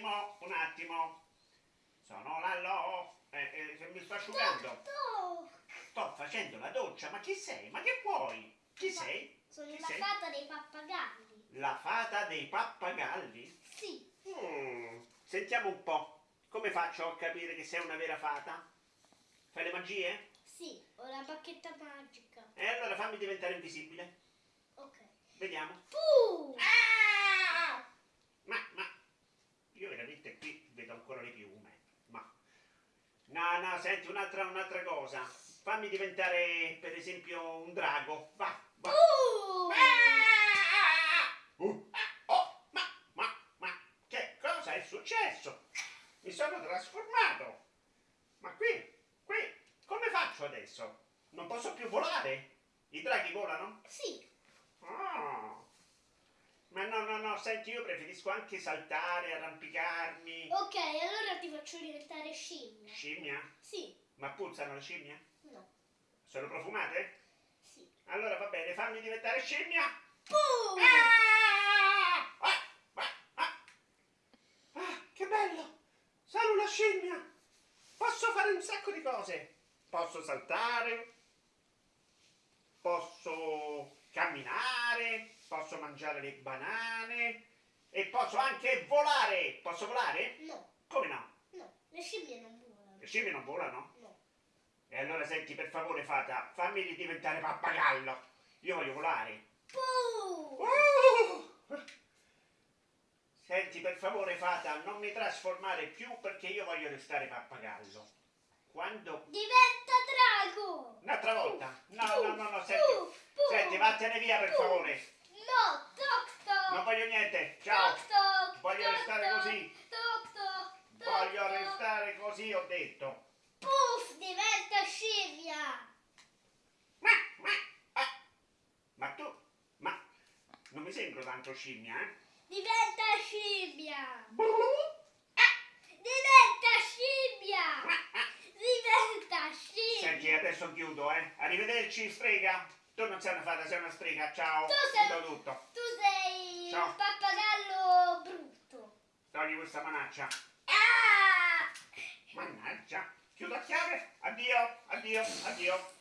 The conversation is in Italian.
attimo, un attimo. Sono Lallo. Eh, eh, mi sto asciugando. Sto facendo la doccia. Ma chi sei? Ma che vuoi? Chi sei? Sono Chi la sei? fata dei pappagalli. La fata dei pappagalli? Sì. Mm, Sentiamo un po'. Come faccio a capire che sei una vera fata? Fai le magie? Sì, ho la bacchetta magica. E allora fammi diventare invisibile. Ok. Vediamo. Puh! Ma, ma, io veramente qui vedo ancora le piume. Ma, no, no, senti, un'altra, un'altra cosa. Fammi diventare, per esempio, un drago. Va, va. Puh! Uh, oh, ma, ma, ma, che cosa è successo? Mi sono trasformato. Ma qui, qui, come faccio adesso? Non posso più volare? I draghi volano? Sì. Ah. Ma no, no, no, senti, io preferisco anche saltare, arrampicarmi. Ok, allora ti faccio diventare scimmia. Scimmia? Sì. Ma puzzano le scimmie? No. Sono profumate? Sì. Allora va bene, fammi diventare scimmia. Puh! Ah! Ah! Ah! Ah! Ah, che bello! Sono una scimmia! Posso fare un sacco di cose. Posso saltare, posso posso mangiare le banane e posso anche volare. Posso volare? No. Come no? No. Le scimmie non volano. Le scimmie non volano? No. E allora senti, per favore, fata, fammi diventare pappagallo. Io voglio volare. Puh! Uh! Senti, per favore, fata, non mi trasformare più perché io voglio restare pappagallo. Quando... Diventa drago! Un'altra volta. No, no, no, no, senti. Senti, vattene via, per favore. No, toc toc! Non voglio niente. Ciao. Toc toc! Voglio toc, restare toc, così. Toc toc! toc, Voglio toc. restare così, ho detto. Puff! Diventa scimmia! Ma, ma, ah. ma tu... Ma... Non mi sembro tanto scimmia, eh? Diventa scimmia! Diventa scimmia! Diventa scimmia! Senti, adesso chiudo, eh. Arrivederci, strega. Tu non sei una fata, sei una strega. Ciao. Tu sei Ciao. un pappagallo brutto! Togli questa manaccia. Ah! Mannaggia. Chiudo a chiave. Addio, addio, addio.